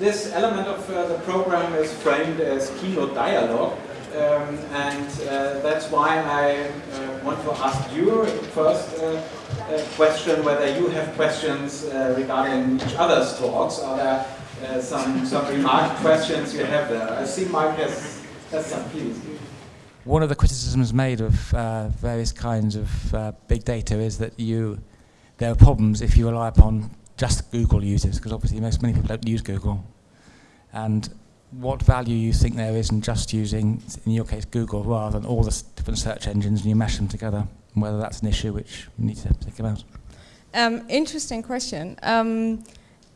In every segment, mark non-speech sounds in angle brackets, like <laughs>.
This element of uh, the program is framed as keynote dialogue. Um, and uh, that's why I uh, want to ask you first uh, uh, question whether you have questions uh, regarding each other's talks. Are there uh, some, some remark questions you have there? I see Mike has, has some, please. One of the criticisms made of various kinds of big data is that you there are problems if you rely upon just Google users, because obviously most many people don't use Google. And what value you think there is in just using, in your case, Google, rather than all the different search engines and you mash them together, and whether that's an issue which we need to think about. Um, interesting question. Um,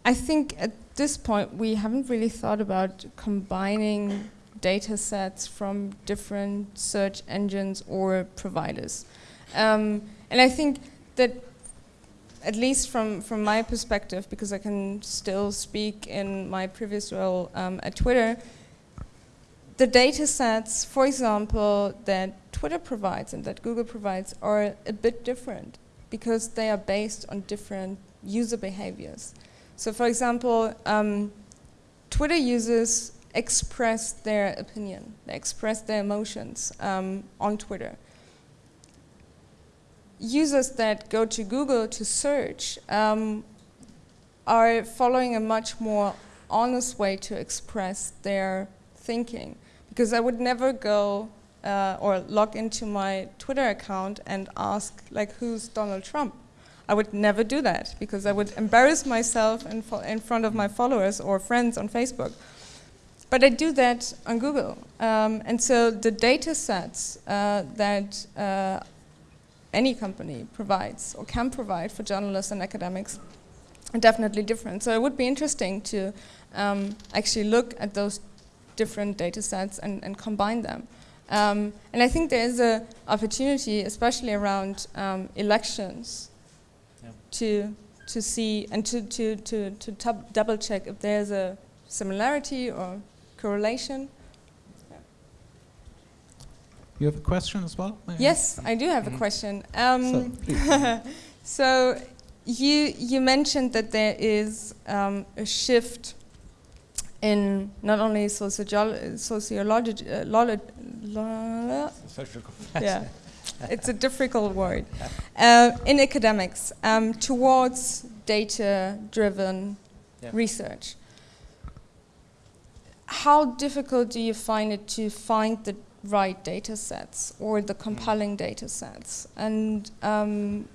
I think at this point we haven't really thought about combining data sets from different search engines or providers. Um, and I think that at least from, from my perspective, because I can still speak in my previous role um, at Twitter, the data sets, for example, that Twitter provides and that Google provides are a bit different because they are based on different user behaviors. So for example, um, Twitter users express their opinion, they express their emotions um, on Twitter users that go to Google to search um, are following a much more honest way to express their thinking. Because I would never go uh, or log into my Twitter account and ask, like, who's Donald Trump? I would never do that because I would embarrass myself in, in front of my followers or friends on Facebook. But I do that on Google. Um, and so the data sets uh, that uh, any company provides or can provide for journalists and academics are definitely different. So it would be interesting to um, actually look at those different data sets and, and combine them. Um, and I think there is an opportunity, especially around um, elections, yeah. to to see and to to to, to double check if there's a similarity or correlation you have a question as well? Yes, I do have a mm-hmm. question. Um, so, <laughs> so, you you mentioned that there is um, a shift in not only sociology, sociology, uh, yeah, <laughs> it's a difficult word, uh, in academics um, towards data-driven yeah. research. How difficult do you find it to find the right data sets or the compelling data sets? And um,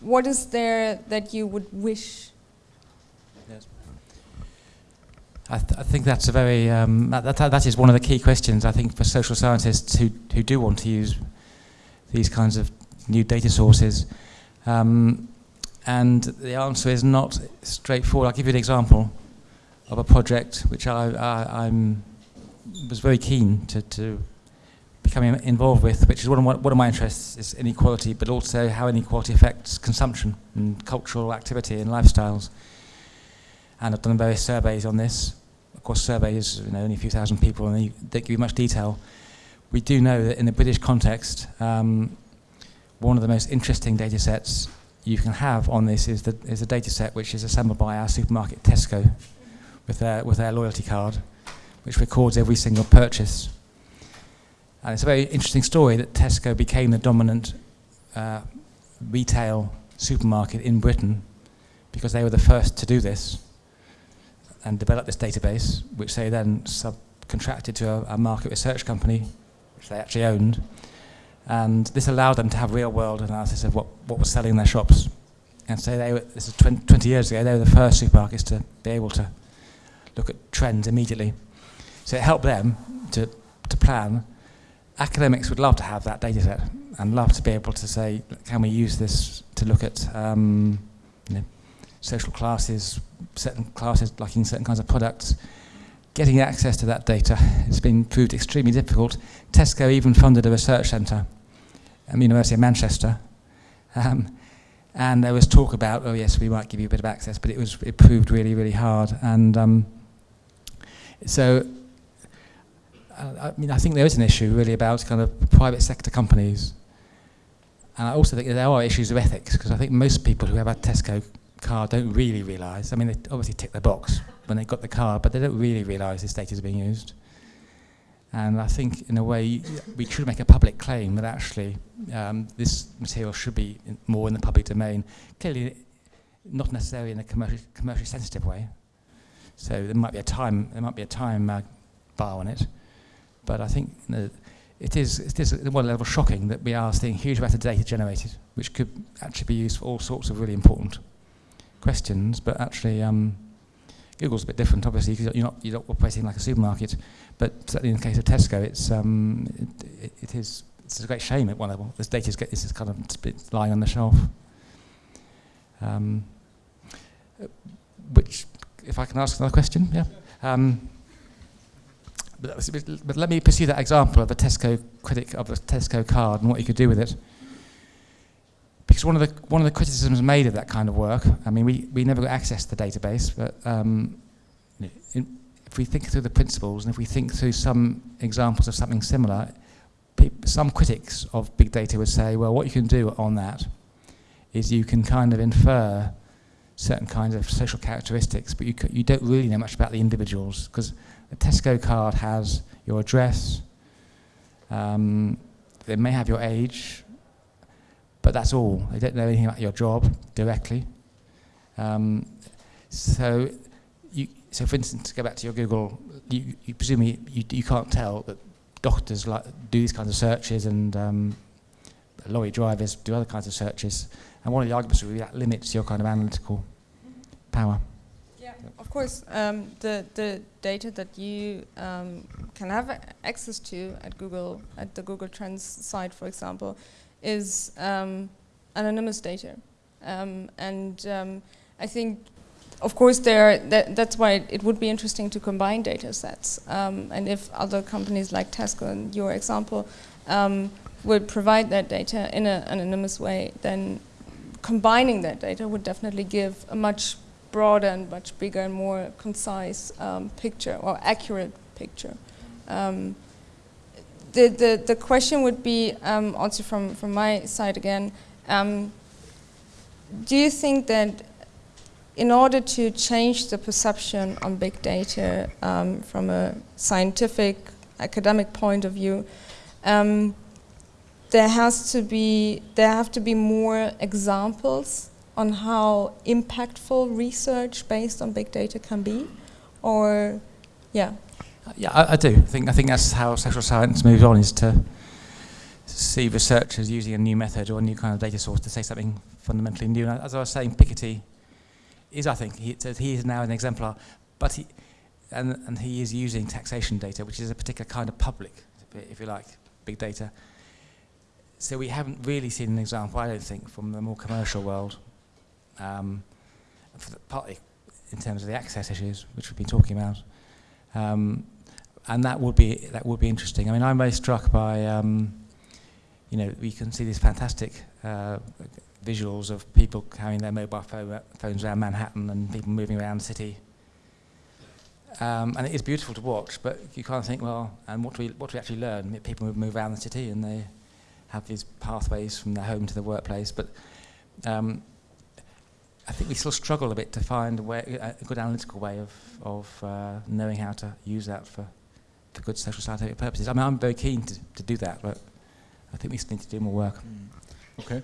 what is there that you would wish? Yes. I, th I think that's a very, um, that, that, that is one of the key questions I think for social scientists who, who do want to use these kinds of new data sources. Um, and the answer is not straightforward. I'll give you an example of a project which I, I I'm, was very keen to, to becoming involved with, which is one of, my, one of my interests, is inequality, but also how inequality affects consumption and cultural activity and lifestyles. And I've done various surveys on this. Of course, surveys, you know, only a few thousand people, and they give you much detail. We do know that in the British context, um, one of the most interesting data sets you can have on this is, the, is a data set which is assembled by our supermarket Tesco with their, with their loyalty card, which records every single purchase and it's a very interesting story that Tesco became the dominant uh, retail supermarket in Britain because they were the first to do this and develop this database, which they then subcontracted to a, a market research company, which they actually owned. And this allowed them to have real-world analysis of what, what was selling in their shops. And so they were, this is 20, 20 years ago, they were the first supermarkets to be able to look at trends immediately. So it helped them to, to plan academics would love to have that data set and love to be able to say, can we use this to look at um, you know, social classes, certain classes liking certain kinds of products. Getting access to that data has been proved extremely difficult. Tesco even funded a research centre at the University of Manchester. Um, and there was talk about, oh yes, we might give you a bit of access, but it was it proved really, really hard. And um, so I mean, I think there is an issue really about kind of private sector companies. And I also think there are issues of ethics, because I think most people who have a Tesco car don't really realise. I mean, they obviously tick the box when they got the car, but they don't really realise this data is being used. And I think, in a way, we should make a public claim that actually um, this material should be in more in the public domain. Clearly, not necessarily in a commercially, commercially sensitive way. So there might be a time, there might be a time uh, bar on it. But I think you know, it is, it is at one level shocking that we are seeing huge amounts of data generated, which could actually be used for all sorts of really important questions. But actually, um, Google's a bit different, obviously, because you're not, you're not operating like a supermarket. But certainly in the case of Tesco, it's, um, it, it, is it's a great shame at one level. This data is, is kind of lying on the shelf. Um, which, if I can ask another question, yeah. Um, but, but, let me pursue that example of the Tesco critic of the Tesco card and what you could do with it. Because one of the one of the criticisms made of that kind of work, I mean, we, we never got access to the database, but um, in, if we think through the principles and if we think through some examples of something similar, some critics of big data would say, well, what you can do on that is you can kind of infer certain kinds of social characteristics, but you, you don't really know much about the individuals because a Tesco card has your address, um, they may have your age, but that's all. They don't know anything about your job directly. Um, so, you, so for instance, to go back to your Google, you, you presumably you, you can't tell that doctors like do these kinds of searches and um, lorry drivers do other kinds of searches. And one of the arguments would be that limits your kind of analytical power. Of course, um, the, the data that you um, can have access to at Google, at the Google Trends site, for example, is um, anonymous data. Um, and um, I think of course, there. That, that's why it would be interesting to combine data sets. Um, and if other companies like Tesco, in your example, would provide that data in an anonymous way, then combining that data would definitely give a much broader and much bigger and more concise um, picture or accurate picture. Um, the, the, the question would be, um, also from, from my side again, um, do you think that in order to change the perception on big data um, from a scientific, academic point of view, um, there has to be there have to be more examples on how impactful research based on big data can be, or yeah. Yeah, I, I do. I think I think that's how social science moves on is to see researchers using a new method or a new kind of data source to say something fundamentally new. And as I was saying, Piketty is, I think, he, he is now an exemplar, but he, and, and he is using taxation data, which is a particular kind of public, if you like, big data. So we haven't really seen an example, I don't think, from the more commercial world, um, partly in terms of the access issues, which we've been talking about. Um, and that would be that would be interesting. I mean, I'm very struck by, um, you know, we can see these fantastic uh, visuals of people carrying their mobile phone, phones around Manhattan and people moving around the city. Um, and it is beautiful to watch, but you kind of think, well, and what do we, what do we actually learn? People move around the city and they have these pathways from their home to the workplace, but um, I think we still struggle a bit to find a, way, a good analytical way of, of uh, knowing how to use that for, for good social scientific purposes. I mean, I'm very keen to, to do that, but I think we still need to do more work. Mm. Okay.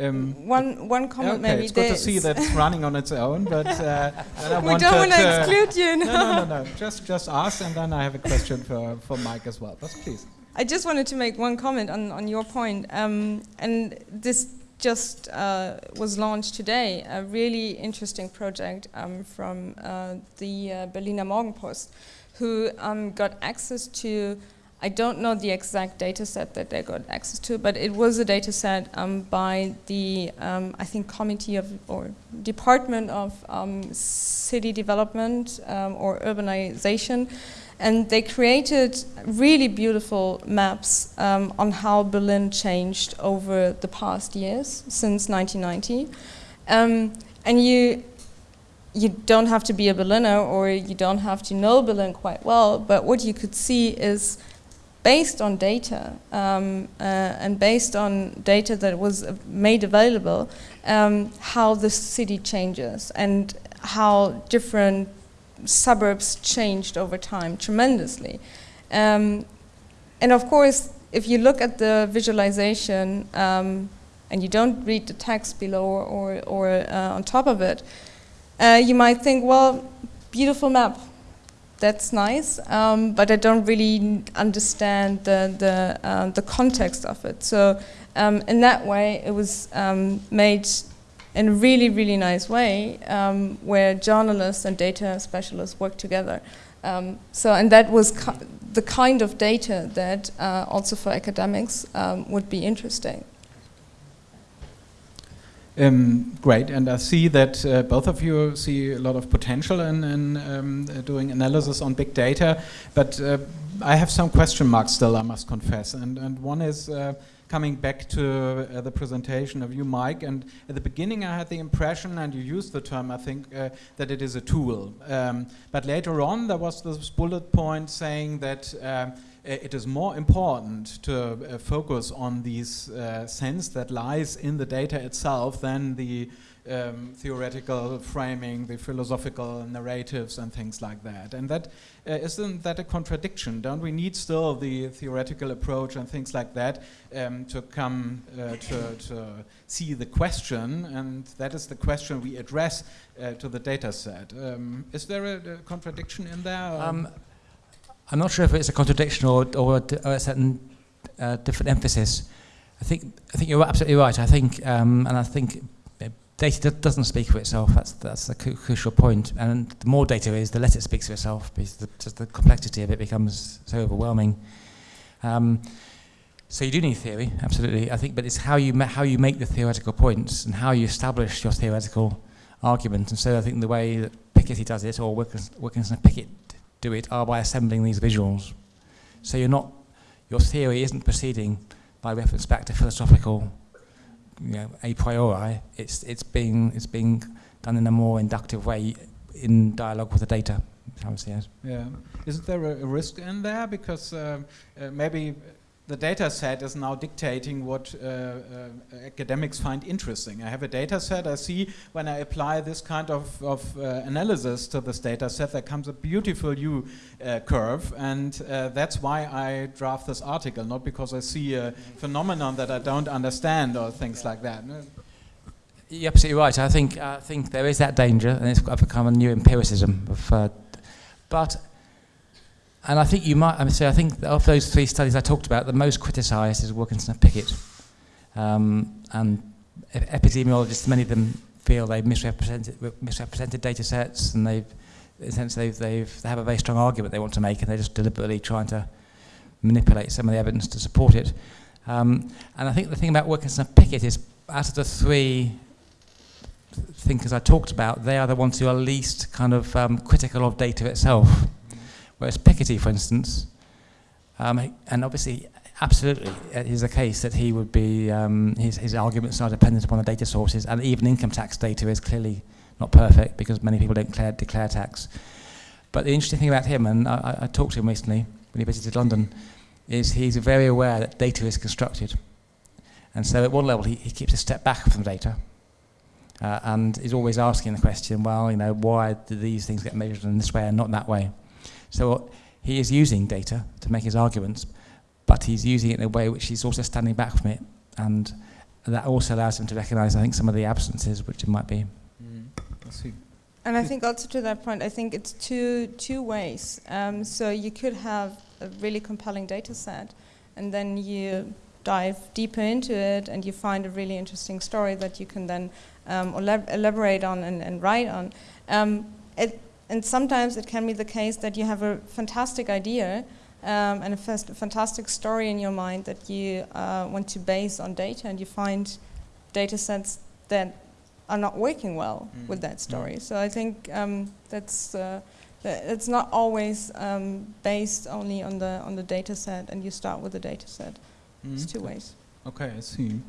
Um, one one comment okay, maybe. It's good to see that it's running on its own, but uh, <laughs> I we don't want to exclude you. No. no, no, no, <laughs> Just just ask, and then I have a question for for Mike as well. But please. I just wanted to make one comment on on your point, um, and this just uh, was launched today. A really interesting project um, from uh, the uh, Berliner Morgenpost, who um, got access to I don't know the exact data set that they got access to, but it was a data set um, by the, um, I think, Committee of, or Department of um, City Development um, or Urbanization. And they created really beautiful maps um, on how Berlin changed over the past years, since 1990. Um, and you, you don't have to be a Berliner or you don't have to know Berlin quite well, but what you could see is based on data um, uh, and based on data that was made available, um, how the city changes and how different suburbs changed over time tremendously. Um, and of course, if you look at the visualization um, and you don't read the text below or, or, or uh, on top of it, uh, you might think, well, beautiful map, that's nice, um, but I don't really understand the, the, uh, the context of it. So um, in that way, it was um, made in a really, really nice way um, where journalists and data specialists work together. Um, so, and that was the kind of data that uh, also for academics um, would be interesting. Um, great, and I see that uh, both of you see a lot of potential in, in um, doing analysis on big data, but uh, I have some question marks still, I must confess. And, and one is uh, coming back to uh, the presentation of you, Mike, and at the beginning I had the impression, and you used the term, I think, uh, that it is a tool. Um, but later on there was this bullet point saying that um, it is more important to uh, focus on these uh, sense that lies in the data itself than the um, theoretical framing, the philosophical narratives and things like that. And that uh, not that a contradiction? Don't we need still the theoretical approach and things like that um, to come uh, to, to, see the question? And that is the question we address uh, to the data set. Um, is there a, a, contradiction in there? Um, I'm not sure if it's a contradiction or, or, a, a certain uh, different emphasis. I think I think you're absolutely right. I think um, and I think data doesn't speak for itself. That's that's a crucial point. And the more data is, the less it speaks for itself because the, just the complexity of it becomes so overwhelming. Um, so you do need theory, absolutely. I think, but it's how you how you make the theoretical points and how you establish your theoretical argument. And so I think the way that Piketty does it, or Wilkinson and Pickett do it are by assembling these visuals. So you're not, your theory isn't proceeding by reference back to philosophical, you know, a priori. It's, it's, being, it's being done in a more inductive way in dialogue with the data. Yeah. Isn't there a, a risk in there? Because uh, uh, maybe the data set is now dictating what uh, uh, academics find interesting. I have a data set, I see when I apply this kind of, of uh, analysis to this data set, there comes a beautiful U uh, curve, and uh, that's why I draft this article, not because I see a phenomenon that I don't understand or things like that. You're absolutely right. I think, I think there is that danger, and it's become a new empiricism. Of, uh, but and I think you might, I, mean, I think of those three studies I talked about, the most criticised is Wilkinson and Pickett. Um, and epidemiologists, many of them feel they've misrepresented, misrepresented data sets and they've, in a sense, they've, they've, they have a very strong argument they want to make and they're just deliberately trying to manipulate some of the evidence to support it. Um, and I think the thing about Wilkinson and Pickett is, out of the three thinkers I talked about, they are the ones who are least kind of um, critical of data itself. Whereas Piketty, for instance, um, and obviously, absolutely, it is the case that he would be, um, his, his arguments are dependent upon the data sources, and even income tax data is clearly not perfect because many people don't declare, declare tax. But the interesting thing about him, and I, I talked to him recently when he visited London, is he's very aware that data is constructed. And so at one level, he, he keeps a step back from data. Uh, and is always asking the question, well, you know, why do these things get measured in this way and not that way? So he is using data to make his arguments, but he's using it in a way which he's also standing back from it. And that also allows him to recognize, I think, some of the absences which it might be. Mm, I see. And I think also to that point, I think it's two, two ways. Um, so you could have a really compelling data set, and then you dive deeper into it, and you find a really interesting story that you can then um, elaborate on and, and write on. Um, it, and sometimes it can be the case that you have a fantastic idea um, and a fantastic story in your mind that you uh, want to base on data and you find data sets that are not working well mm. with that story. Mm. So I think um, that's uh, it's not always um, based only on the on the data set and you start with the data set. Mm. It's two ways. Okay, I see.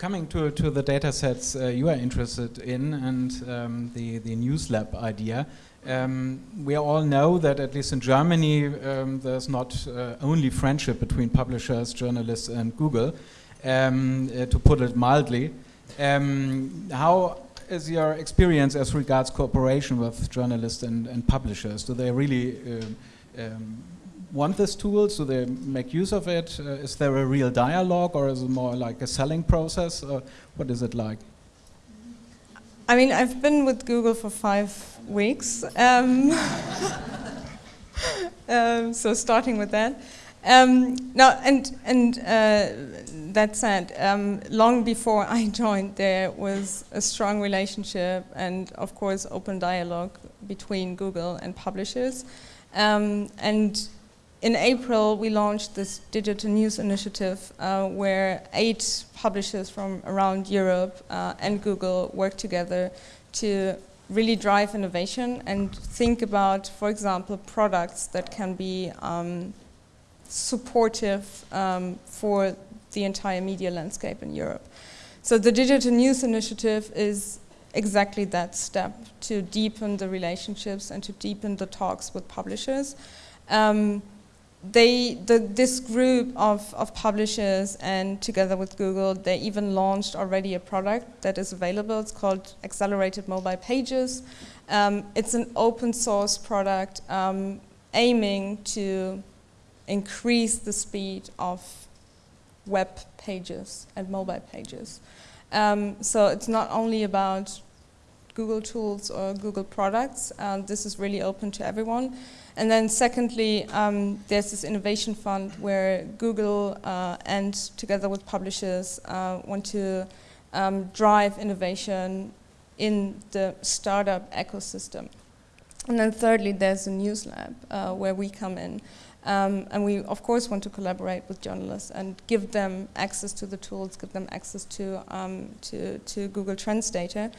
Coming to, to the data sets uh, you are interested in and um, the, the News Lab idea, um, we all know that at least in Germany um, there's not uh, only friendship between publishers, journalists and Google, um, uh, to put it mildly. Um, how is your experience as regards cooperation with journalists and, and publishers? Do they really um, want this tool? so they make use of it? Uh, is there a real dialogue or is it more like a selling process? Uh, what is it like? I mean, I've been with Google for five weeks. Um, <laughs> um, so starting with that. Um, no, and and uh, that said, um, long before I <laughs> joined, there was a strong relationship and, of course, open dialogue between Google and publishers. Um, and in April, we launched this digital news initiative uh, where eight publishers from around Europe uh, and Google work together to really drive innovation and think about, for example, products that can be um, supportive um, for the entire media landscape in Europe. So the Digital News Initiative is exactly that step to deepen the relationships and to deepen the talks with publishers. Um, they, the, this group of, of publishers and together with Google, they even launched already a product that is available. It's called Accelerated Mobile Pages. Um, it's an open source product um, aiming to increase the speed of web pages and mobile pages. Um, so it's not only about Google tools or Google products. This is really open to everyone. And then secondly, um, there's this innovation fund where Google uh, and together with publishers uh, want to um, drive innovation in the startup ecosystem. And then thirdly, there's a news lab uh, where we come in. Um, and we, of course, want to collaborate with journalists and give them access to the tools, give them access to, um, to, to, Google Trends data.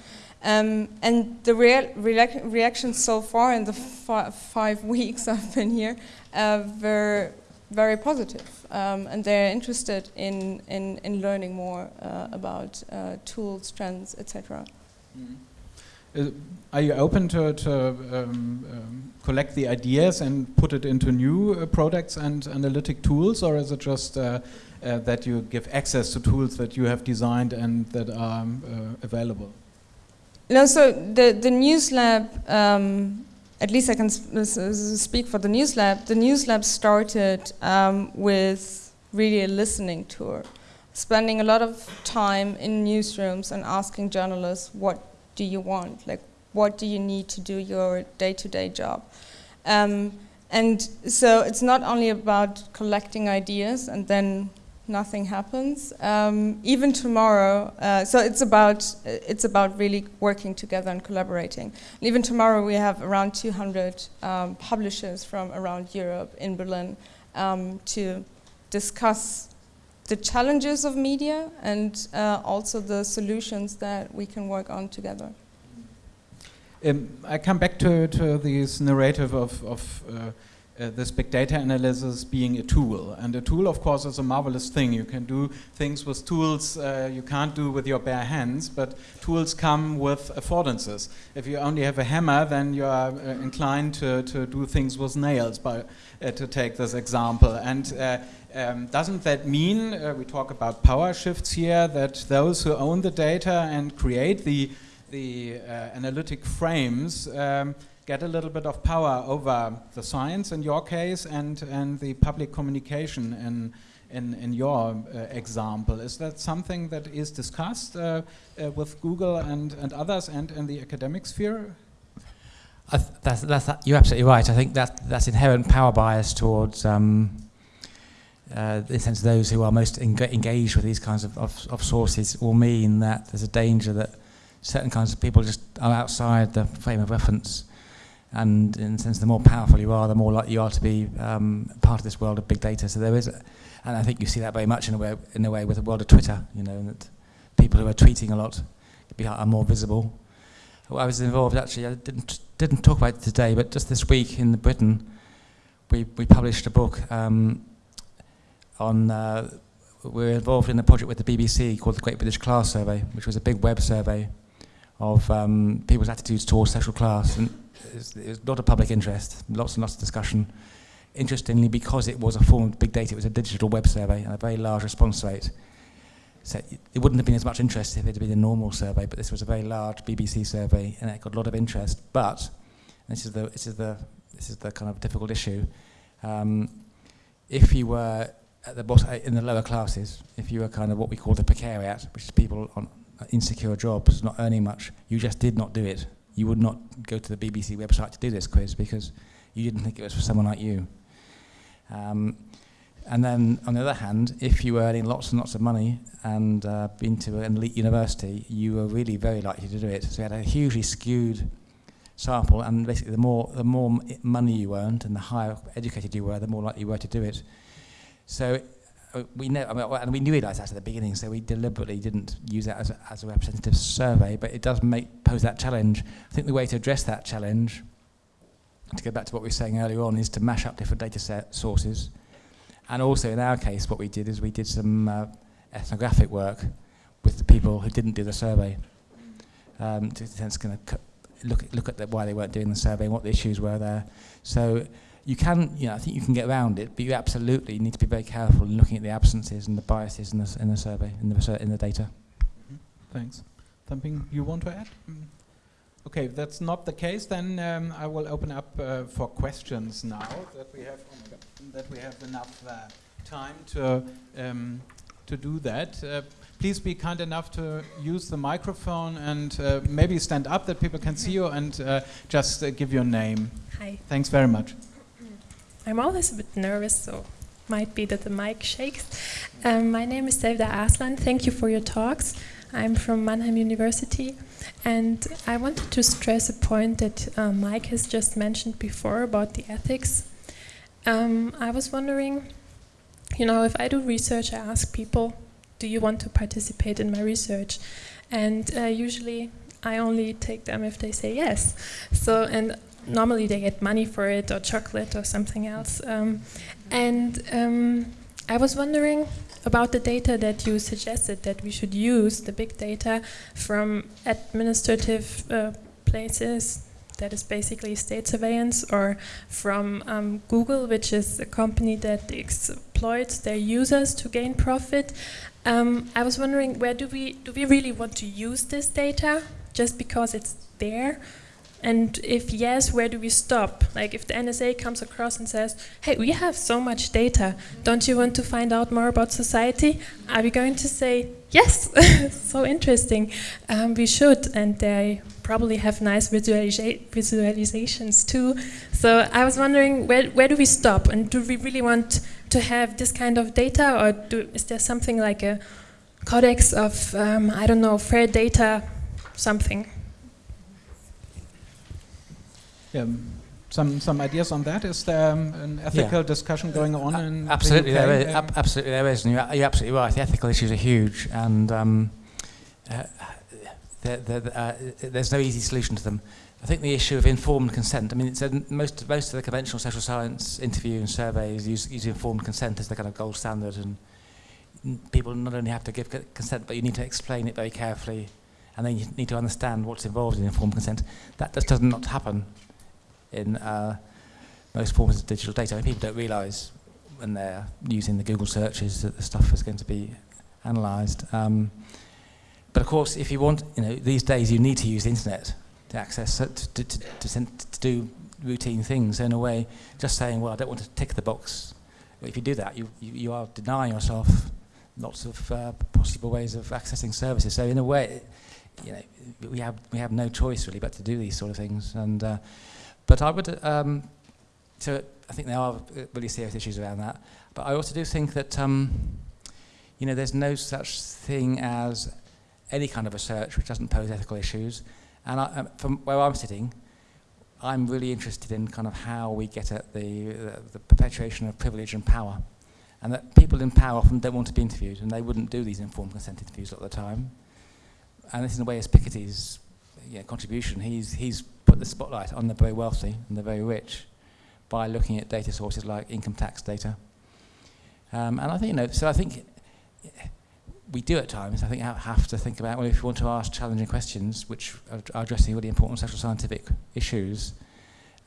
Um, and the rea reactions so far in the five <laughs> weeks I've been here uh, were very positive. Um, and they're interested in, in, in learning more uh, about uh, tools, trends, etc. Mm -hmm. Are you open to, to um, um, collect the ideas and put it into new uh, products and analytic tools, or is it just uh, uh that you give access to tools that you have designed and that are um, uh, available? No, so the, the News Lab, um, at least I can speak for the News Lab, the News Lab started um, with really a listening tour, spending a lot of time in newsrooms and asking journalists what do you want? Like, what do you need to do your day-to-day -day job? Um, and so it's not only about collecting ideas and then nothing happens. Um, even tomorrow, uh, so it's about it's about really working together and collaborating. And even tomorrow, we have around 200 um, publishers from around Europe in Berlin um, to discuss the challenges of media and uh, also the solutions that we can work on together. Um, I come back to, to this narrative of, of uh, this big data analysis being a tool. And a tool, of course, is a marvelous thing. You can do things with tools uh, you can't do with your bare hands, but tools come with affordances. If you only have a hammer, then you are uh, inclined to, to do things with nails, by, uh, to take this example. And uh, um, doesn't that mean, uh, we talk about power shifts here, that those who own the data and create the, the analytic frames um, get a little bit of power over the science in your case and, and the public communication in, in, in your uh, example. Is that something that is discussed uh, uh, with Google and, and others and in the academic sphere? that's, that's, you're absolutely right. I think that that's inherent power bias towards um, uh, in the sense those who are most engaged with these kinds of, of, of, sources will mean that there's a danger that certain kinds of people just are outside the frame of reference and in a sense the more powerful you are the more likely you are to be um, part of this world of big data. So there is a, and I think you see that very much in a way in a way with the world of Twitter you know that people who are tweeting a lot are more visible. Well, I was involved actually I didn't didn't talk about it today but just this week in Britain we, we published a book um, on uh, we were involved in a project with the BBC called the Great British Class Survey which was a big web survey. Of um, people's attitudes towards social class. And it was, a lot of public interest, lots and lots of discussion. Interestingly, because it was a form of big data, it was a digital web survey and a very large response rate. So it, wouldn't have been as much interest if it had been a normal survey, but this was a very large BBC survey and it got a lot of interest. But, this is the, this is the, this is the kind of difficult issue, um, if you were at the bottom, in the lower classes, if you were kind of what we call the precariat, which is people on insecure jobs, not earning much, you just did not do it. You would not go to the BBC website to do this quiz because you didn't think it was for someone like you. Um, and then, on the other hand, if you were earning lots and lots of money and uh, been to an elite university, you were really very likely to do it. So you had a hugely skewed sample, and basically, the more the more money you earned and the higher educated you were, the more likely you were to do it. So we know, I mean, and we knew that at the beginning, so we deliberately didn't use that as a, as a representative survey, but it does make, pose that challenge. I think the way to address that challenge, to go back to what we were saying earlier on, is to mash up different data set sources. And also in our case, what we did is we did some uh, ethnographic work with the people who didn't do the survey. Um, to to sense kind of look, look at the, why they weren't doing the survey and what the issues were there. So you can, you know, I think you can get around it, but you absolutely need to be very careful in looking at the absences and the biases in the, in the survey, in the, in the data. Mm -hmm. Thanks. Something you want to add? Mm. Okay, if that's not the case, then um, I will open up uh, for questions now that we have. Oh that we have enough uh, time to um, to do that. Uh, please be kind enough to use the microphone and uh, maybe stand up that people can see you and uh, just uh, give your name. Hi. Thanks very much. I'm always a bit nervous, so might be that the mic shakes. Um, my name is Sevda Aslan. Thank you for your talks. I'm from Mannheim University, and I wanted to stress a point that uh, Mike has just mentioned before about the ethics um, I was wondering, you know, if I do research, I ask people, do you want to participate in my research? And uh, usually I only take them if they say yes. So, and normally they get money for it or chocolate or something else. Um, and um, I was wondering about the data that you suggested that we should use, the big data from administrative uh, places that is basically state surveillance, or from um, Google, which is a company that exploits their users to gain profit. Um, I was wondering, where do we do we really want to use this data just because it's there? And if yes, where do we stop? Like if the NSA comes across and says, hey, we have so much data, don't you want to find out more about society? Are we going to say, yes, <laughs> so interesting, um, we should, and they probably have nice visualizations too. So I was wondering, where, where do we stop? And do we really want to have this kind of data, or do, is there something like a codex of, um, I don't know, fair data something? Yeah, some some ideas on that. Is there um, an ethical yeah. discussion going on? in absolutely, the there is. Ab absolutely, there is. And you're, you're, absolutely right. The ethical issues are huge, and um, uh, they're, they're, uh, there's no easy solution to them. I think the issue of informed consent. I mean, most most of the conventional social science interview and surveys use, use informed consent as the kind of gold standard, and people not only have to give consent, but you need to explain it very carefully, and then you need to understand what's involved in informed consent. That just does not happen in uh, most forms of digital data. I mean, people don't realise when they're using the Google searches that the stuff is going to be analysed. Um, but of course, if you want, you know, these days you need to use the internet to access, to, to, to, to, to do routine things. So in a way, just saying, well, I don't want to tick the box. If you do that, you, you, you are denying yourself lots of uh, possible ways of accessing services. So in a way, you know, we have we have no choice really but to do these sort of things. And uh, But I would, um, so I think there are really serious issues around that. But I also do think that, um, you know, there's no such thing as any kind of research which doesn't pose ethical issues. And I, um, from where I'm sitting, I'm really interested in kind of how we get at the, the, the perpetuation of privilege and power. And that people in power often don't want to be interviewed, and they wouldn't do these informed consent interviews at the time. And this, in a way, is Piketty's yeah, contribution. He's, he's put the spotlight on the very wealthy and the very rich by looking at data sources like income tax data. Um, and I think, you know, so I think we do at times, I think, have to think about, well, if you want to ask challenging questions, which are addressing really important social scientific issues,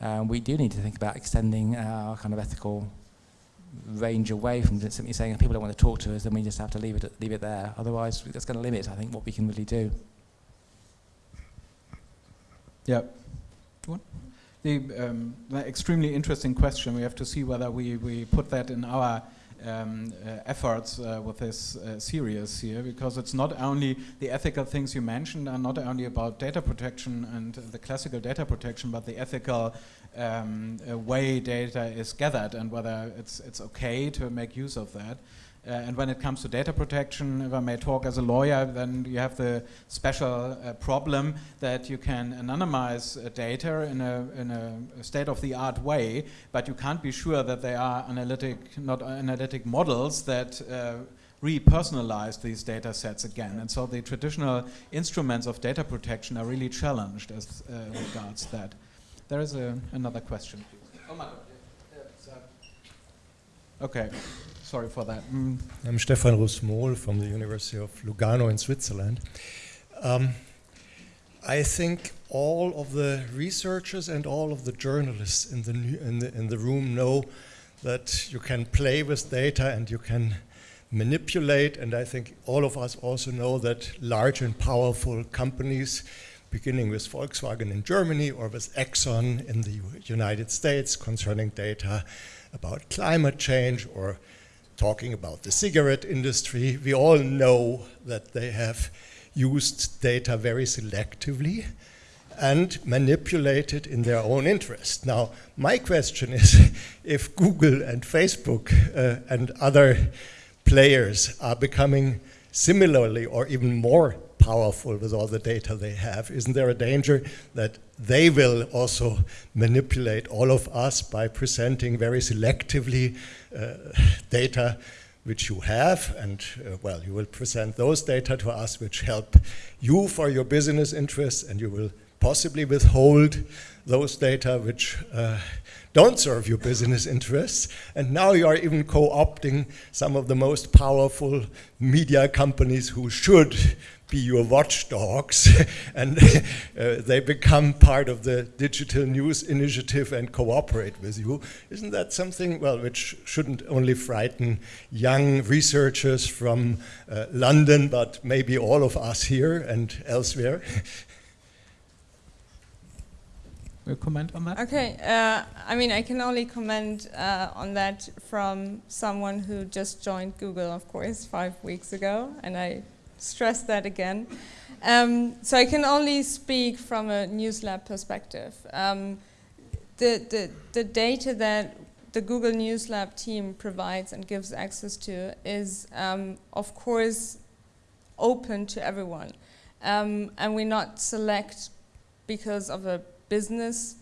um, we do need to think about extending our kind of ethical range away from simply saying if people don't want to talk to us, then we just have to leave it, leave it there. Otherwise, that's going to limit, I think, what we can really do. Yeah. The, um, the extremely interesting question. We have to see whether we, we put that in our um, uh, efforts uh, with this uh, series here because it's not only the ethical things you mentioned are not only about data protection and the classical data protection but the ethical um, way data is gathered and whether it's, it's okay to make use of that. Uh, and when it comes to data protection, if I may talk as a lawyer, then you have the special uh, problem that you can anonymize uh, data in a, in a state-of-the-art way, but you can't be sure that they are analytic, not analytic models that uh, repersonalize these data sets again. And so the traditional instruments of data protection are really challenged as uh, regards that. There is a, another question. Oh my God. Okay sorry for that. Mm. I'm Stephan Russ-Mohl from the University of Lugano in Switzerland. Um, I think all of the researchers and all of the journalists in the, in the, in the room know that you can play with data and you can manipulate, and I think all of us also know that large and powerful companies, beginning with Volkswagen in Germany or with Exxon in the United States concerning data about climate change or talking about the cigarette industry, we all know that they have used data very selectively and manipulated in their own interest. Now, my question is <laughs> if Google and Facebook uh, and other players are becoming similarly or even more powerful with all the data they have, isn't there a danger that they will also manipulate all of us by presenting very selectively uh, data which you have, and uh, well, you will present those data to us which help you for your business interests, and you will possibly withhold those data which uh, don't serve your business interests. And now you are even co-opting some of the most powerful media companies who should be your watchdogs <laughs> and <laughs> uh, they become part of the digital news initiative and cooperate with you. Isn't that something, well, which shouldn't only frighten young researchers from uh, London, but maybe all of us here and elsewhere? <laughs> Will comment on that? Okay, uh, I mean, I can only comment uh, on that from someone who just joined Google, of course, five weeks ago, and I stress that again. Um, so I can only speak from a News Lab perspective. Um, the, the, the data that the Google News Lab team provides and gives access to is, um, of course, open to everyone. Um, and we not select because of a business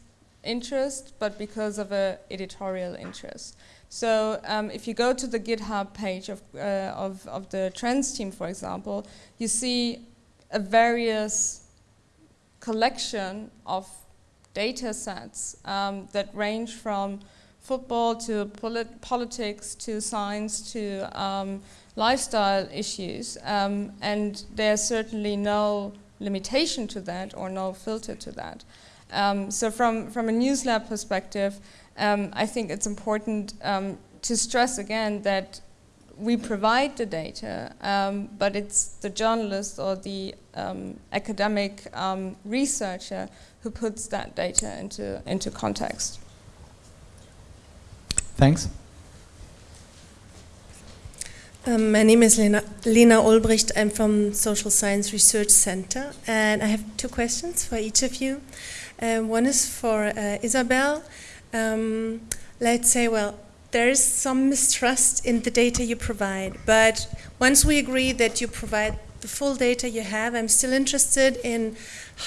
interest, but because of an editorial interest. So um, if you go to the GitHub page of, uh, of, of, the trends team, for example, you see a various collection of data sets um, that range from football to polit politics to science to um, lifestyle issues. Um, and there's certainly no limitation to that or no filter to that. Um, so from, from a News Lab perspective, um, I think it's important um, to stress again that we provide the data, um, but it's the journalist or the um, academic um, researcher who puts that data into, into context. Thanks. Um, my name is Lena, Lena Ulbricht. I'm from Social Science Research Center, and I have two questions for each of you. Uh, one is for uh, Isabel um, let's say, well, there is some mistrust in the data you provide, but once we agree that you provide the full data you have, I'm still interested in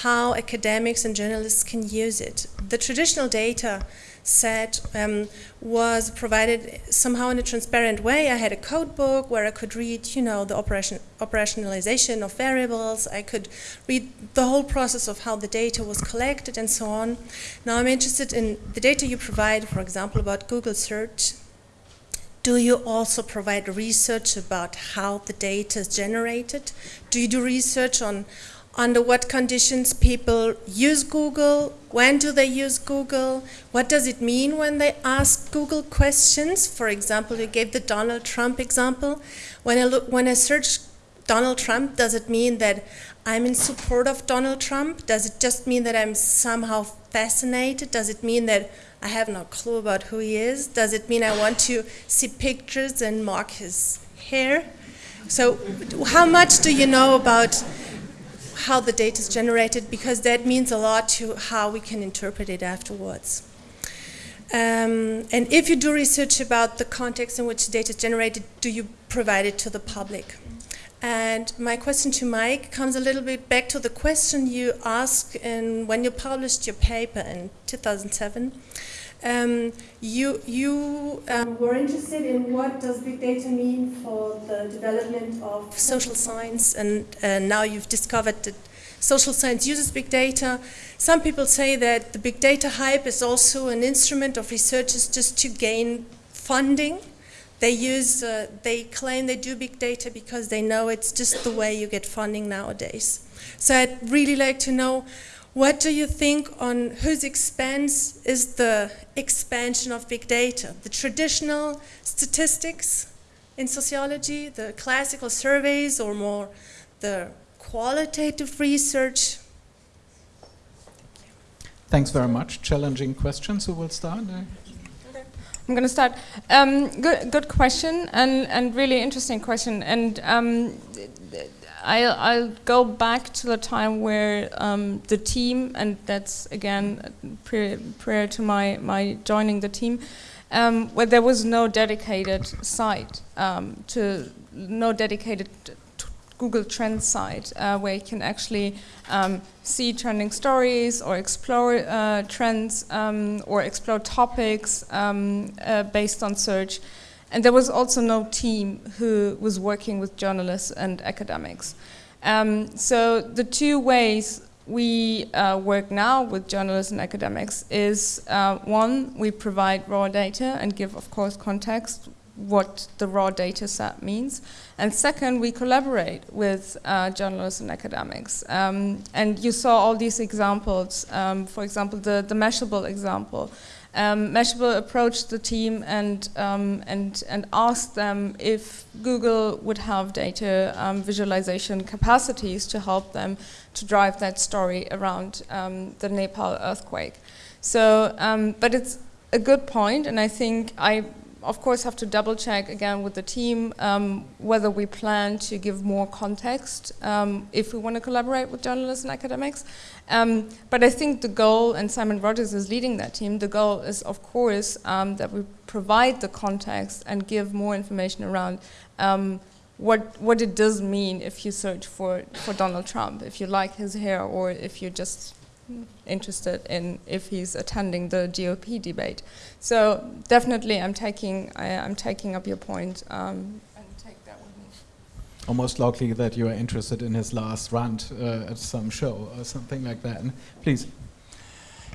how academics and journalists can use it. The traditional data set um, was provided somehow in a transparent way. I had a code book where I could read, you know, the operation, operationalization of variables. I could read the whole process of how the data was collected and so on. Now I'm interested in the data you provide, for example, about Google search. Do you also provide research about how the data is generated? Do you do research on under what conditions people use Google, when do they use Google, what does it mean when they ask Google questions. For example, you gave the Donald Trump example. When I, look, when I search Donald Trump, does it mean that I'm in support of Donald Trump? Does it just mean that I'm somehow fascinated? Does it mean that I have no clue about who he is? Does it mean I want to see pictures and mark his hair? So how much do you know about how the data is generated because that means a lot to how we can interpret it afterwards. Um, and if you do research about the context in which the data is generated, do you provide it to the public? And my question to Mike comes a little bit back to the question you asked in, when you published your paper in 2007. Um, you you um, were interested in what does big data mean for the development of social science, and uh, now you've discovered that social science uses big data. Some people say that the big data hype is also an instrument of researchers just to gain funding. They use, uh, they claim they do big data because they know it's just the way you get funding nowadays. So I'd really like to know what do you think on whose expense is the expansion of big data? The traditional statistics in sociology, the classical surveys, or more the qualitative research? Thanks very much. Challenging questions. Who will start? I'm going to start. Um, good, good question, and and really interesting question. And um, I'll, I'll, go back to the time where um, the team, and that's again prior, prior to my, my joining the team, um, where there was no dedicated site um, to no dedicated Google Trends site uh, where you can actually um, see trending stories or explore uh, trends um, or explore topics um, uh, based on search. And there was also no team who was working with journalists and academics. Um, so the two ways we uh, work now with journalists and academics is uh, one, we provide raw data and give, of course, context what the raw data set means. And second, we collaborate with uh, journalists and academics. Um, and you saw all these examples, um, for example, the, the Mashable example. Um, Mashable approached the team and, um, and, and asked them if Google would have data um, visualization capacities to help them to drive that story around um, the Nepal earthquake. So, but it's a good point, and I think I of course have to double check again with the team um, whether we plan to give more context um, if we want to collaborate with journalists and academics. Um, but I think the goal, and Simon Rogers is leading that team, the goal is of course um, that we provide the context and give more information around um, what what it does mean if you search for, for Donald Trump, if you like his hair or if you just interested in if he's attending the GOP debate. So definitely, I'm taking I, am taking up your point um, and take that with me. Almost likely that you are interested in his last rant uh, at some show or something like that. Please.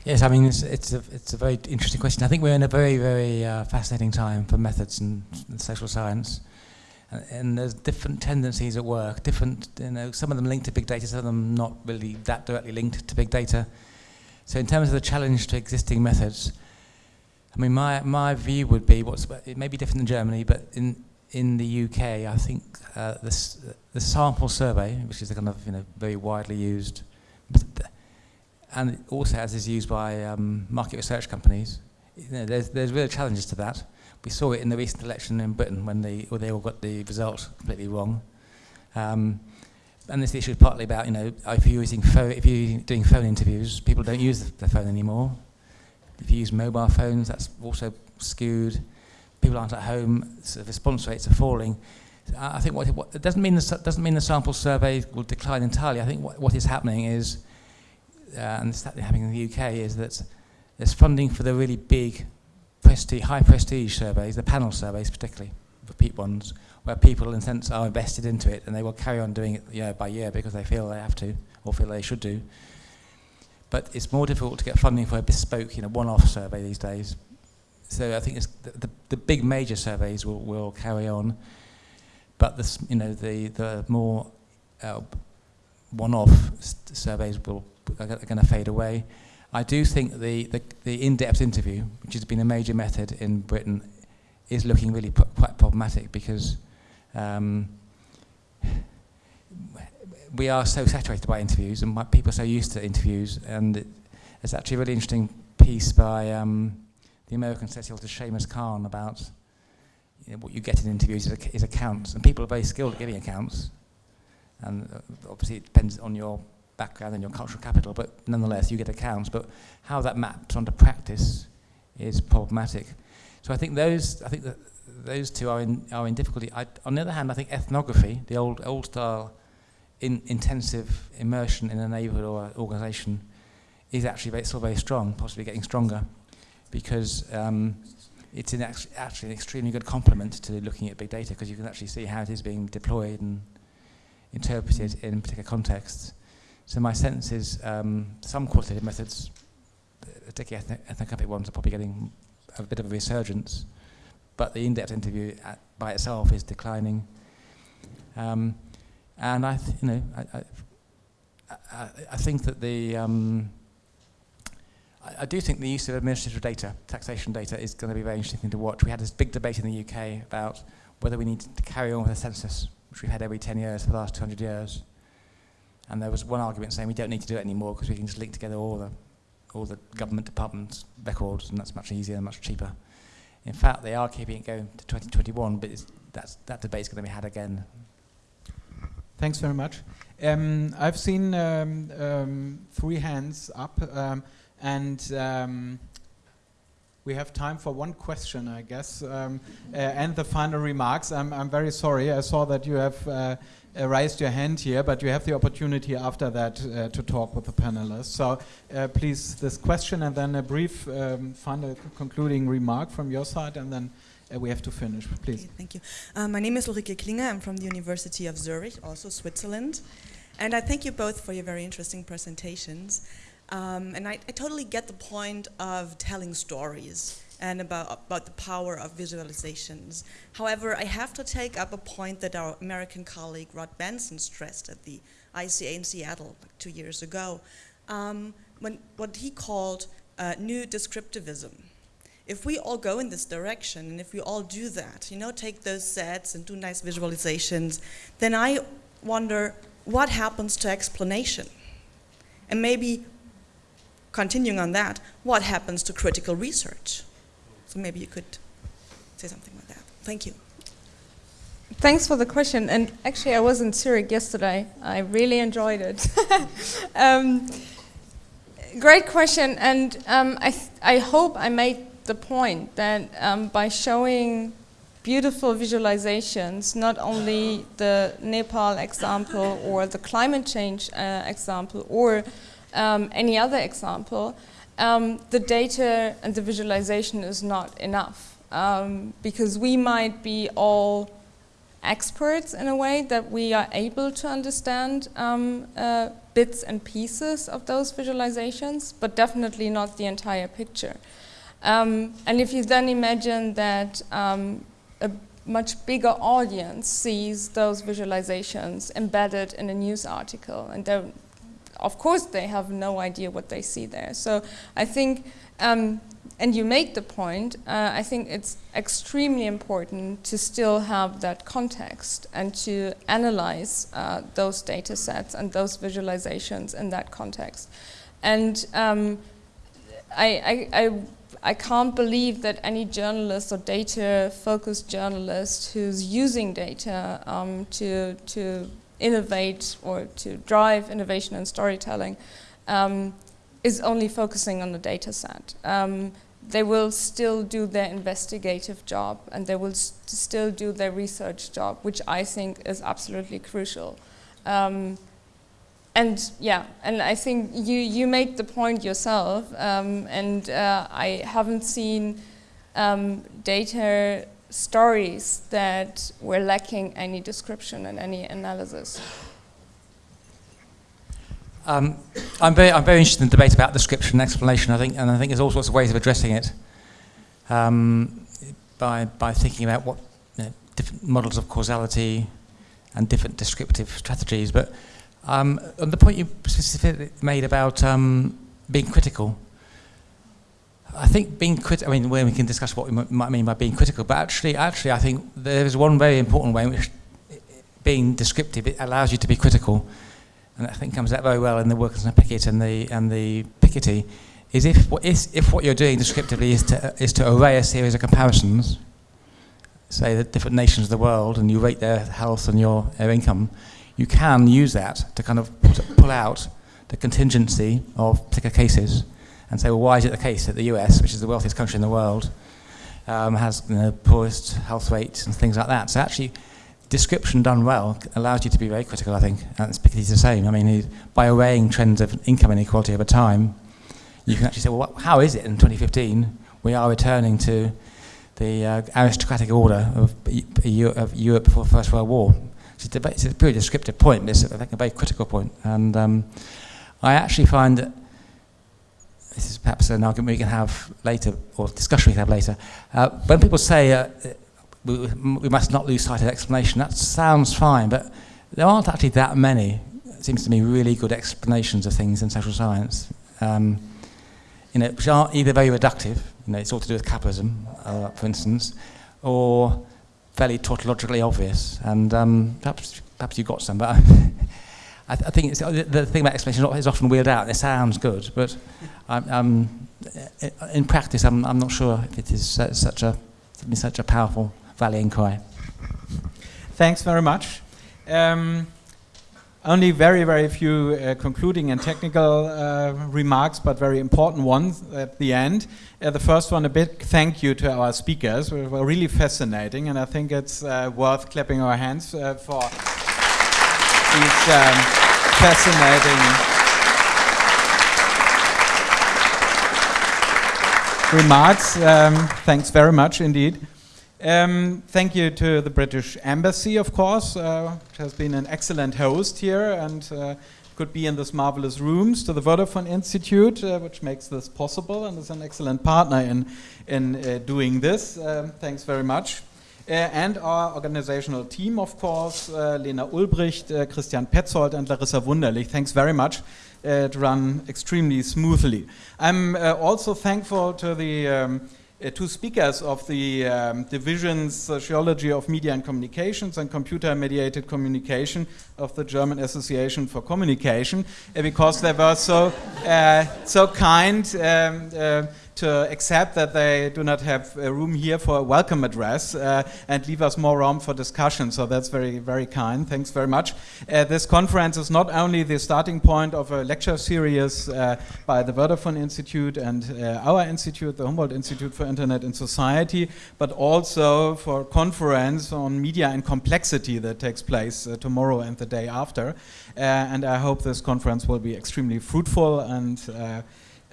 Yes, I mean it's it's a it's a very interesting question. I think we're in a very very uh, fascinating time for methods and, and social science and there's different tendencies at work, different, you know, some of them linked to big data, some of them not really that directly linked to big data. So in terms of the challenge to existing methods, I mean, my, my view would be, what's, it may be different in Germany, but in, in the UK, I think uh, this, the sample survey, which is a kind of, you know, very widely used, and also as is used by um, market research companies, you know, there's, there's real challenges to that. We saw it in the recent election in Britain when they, well, they all got the results completely wrong. Um, and this issue is partly about, you know, if you're, using phone, if you're doing phone interviews, people don't use the phone anymore. If you use mobile phones, that's also skewed. People aren't at home, so response rates are falling. I think what, what it doesn't mean the, doesn't mean the sample survey will decline entirely. I think what, what is happening is, uh, and it's happening in the UK, is that there's funding for the really big prestige, high prestige surveys, the panel surveys particularly, the repeat ones, where people in a sense are invested into it and they will carry on doing it year by year because they feel they have to or feel they should do. But it's more difficult to get funding for a bespoke, you know, one-off survey these days. so I think it's the, the, the big major surveys will, will carry on, but the, you know, the, the more uh, one-off surveys will, are going to fade away. I do think the, the, the in-depth interview, which has been a major method in Britain, is looking really quite problematic because um, we are so saturated by interviews and people are so used to interviews and it, actually a really interesting piece by um, the American sociologist Shamus Khan about you know, what you get in interviews is, is, accounts and people are very skilled at giving accounts and uh, obviously it depends on your background and your cultural capital but nonetheless you get accounts. But how that maps onto practice is problematic. So I think those I think that those two are in are in difficulty. I, on the other hand I think ethnography the old old style in intensive immersion in a neighborhood or organization is actually very, still very strong, possibly getting stronger, because um, it's an actually an extremely good complement to looking at big data because you can actually see how it is being deployed and interpreted in particular contexts. So my sense is um, some qualitative methods, particularly ethnic, ethnographic ones, are probably getting a bit of a resurgence, but the in-depth interview at, by itself is declining. Um, and I, you know, I, I, I, think that the, um, I, do think the use of administrative data, taxation data, is going to be very interesting to watch. We had this big debate in the UK about whether we need to carry on with a census, which we've had every 10 years for the last 200 years. And there was one argument saying we don't need to do it anymore because we can just link together all the, all the government departments' records, and that's much easier and much cheaper. In fact, they are keeping it going to 2021, but that's, that debate is going to be had again Thanks very much. Um, I've seen um, um, three hands up, um, and um, we have time for one question, I guess, um, uh, and the final remarks. I'm, I'm very sorry. I saw that you have uh, uh, raised your hand here, but you have the opportunity after that uh, to talk with the panelists. So uh, please, this question, and then a brief final concluding remark from your side, and then uh, we have to finish, please. Okay, thank you. Uh, my name is Ulrike Klinger. I'm from the University of Zurich, also Switzerland. And I thank you both for your very interesting presentations. Um, and I, I, totally get the point of telling stories and about, about the power of visualizations. However, I have to take up a point that our American colleague Rod Benson stressed at the ICA in Seattle two years ago, um, when, what he called uh, new descriptivism if we all go in this direction and if we all do that, you know, take those sets and do nice visualizations, then I wonder what happens to explanation? And maybe continuing on that, what happens to critical research? So maybe you could say something like that. Thank you. Thanks for the question. And actually, I was in Zurich yesterday. I really enjoyed it. <laughs> um, great question. And um, I, I hope I made the point that um, by showing beautiful visualizations, not only the Nepal example or the climate change uh, example or um, any other example, um, the data and the visualization is not enough. Um, because we might be all experts in a way that we are able to understand um, uh, bits and pieces of those visualizations, but definitely not the entire picture. Um, and if you then imagine that um, a much bigger audience sees those visualizations embedded in a news article, and of course they have no idea what they see there. So I think, um, and you make the point, uh, I think it's extremely important to still have that context and to analyze uh, those data sets and those visualizations in that context. And um, I, I, I I can't believe that any journalist or data-focused journalist who's using data um, to, to innovate or to drive innovation and storytelling um, is only focusing on the data set. Um, they will still do their investigative job and they will st still do their research job, which I think is absolutely crucial. Um, and yeah, and I think you, you made the point yourself, um, and uh, I haven't seen um, data stories that were lacking any description and any analysis. Um, I'm very, I'm very interested in the debate about description and explanation. I think, and I think there's all sorts of ways of addressing it. um, by, by thinking about what you know, different models of causality and different descriptive strategies. But um, on the point you specifically made about um, being critical, I think being critical, I mean, we can discuss what we might mean by being critical, but actually, actually, I think there is one very important way in which being descriptive, it allows you to be critical, and I think comes out very well in the work of Pickett and the, and the Piketty, is if, if what you're doing descriptively is to, is to array a series of comparisons, say the different nations of the world, and you rate their health and your, their income, you can use that to kind of put, pull out the contingency of particular cases and say, well, why is it the case that the US, which is the wealthiest country in the world, um, has you know, poorest health rates and things like that? So actually, description done well allows you to be very critical, I think. And it's Piketty's the same. I mean, by arraying trends of income inequality over time, you can actually say, well, how is it in 2015 we are returning to the uh, aristocratic order of, of Europe before the First World War? It's a, it's a pretty descriptive point, but it's, think, a very critical point. And um, I actually find that this is perhaps an argument we can have later, or discussion we can have later. Uh, when people say uh, we, we must not lose sight of explanation, that sounds fine, but there aren't actually that many, it seems to me, really good explanations of things in social science, um, you know, which aren't either very reductive, you know, it's all to do with capitalism, uh, for instance, or fairly tautologically obvious. And um, perhaps, perhaps you've got some, but <laughs> I, th I think the, thing about explanation is often wheeled out. It sounds good, but I'm, in practice, I'm, I'm not sure if it is such a such a powerful rallying cry. Thanks very much. Um, only very, very few uh, concluding and technical uh, remarks, but very important ones at the end. Uh, the first one, a big thank you to our speakers. We were really fascinating, and I think it's uh, worth clapping our hands uh, for these um, fascinating remarks. Um, thanks very much indeed. Um, thank you to the British Embassy, of course, uh, which has been an excellent host here and uh, could be in this marvelous rooms. To the Vodafone Institute, uh, which makes this possible and is an excellent partner in, in uh, doing this. Um, thanks very much. Uh, and our organizational team, of course, uh, Lena Ulbricht, Christian Petzold, and Larissa Wunderlich. Thanks very much. It ran extremely smoothly. I'm also thankful to the um, uh, two speakers of the um, divisions Sociology of Media and Communications and Computer Mediated Communication of the German Association for Communication uh, because they were so, uh, so kind um, uh, to accept that they do not have room here for a welcome address uh, and leave us more room for discussion. So that's very, very kind. Thanks very much. Uh, this conference is not only the starting point of a lecture series uh, by the Vodafone Institute and uh, our institute, the Humboldt Institute for Internet and Society, but also for a conference on media and complexity that takes place uh, tomorrow and the day after. Uh, and I hope this conference will be extremely fruitful and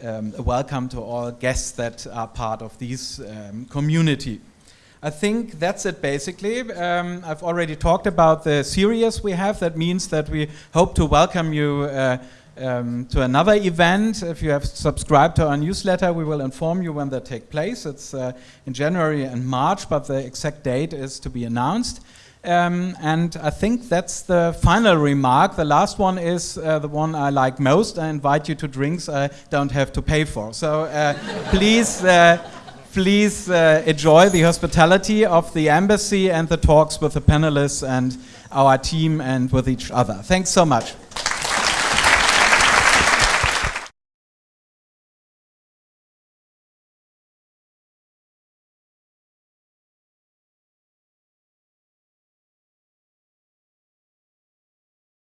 um, a welcome to all guests that are part of this um, community. I think that's it basically. Um, I've already talked about the series we have. That means that we hope to welcome you uh, um, to another event. If you have subscribed to our newsletter, we will inform you when they take place. It's uh, in January and March, but the exact date is to be announced. Um, and I think that's the final remark. The last one is uh, the one I like most. I invite you to drinks I don't have to pay for. So uh, <laughs> please, uh, please uh, enjoy the hospitality of the embassy and the talks with the panelists and our team and with each other. Thanks so much.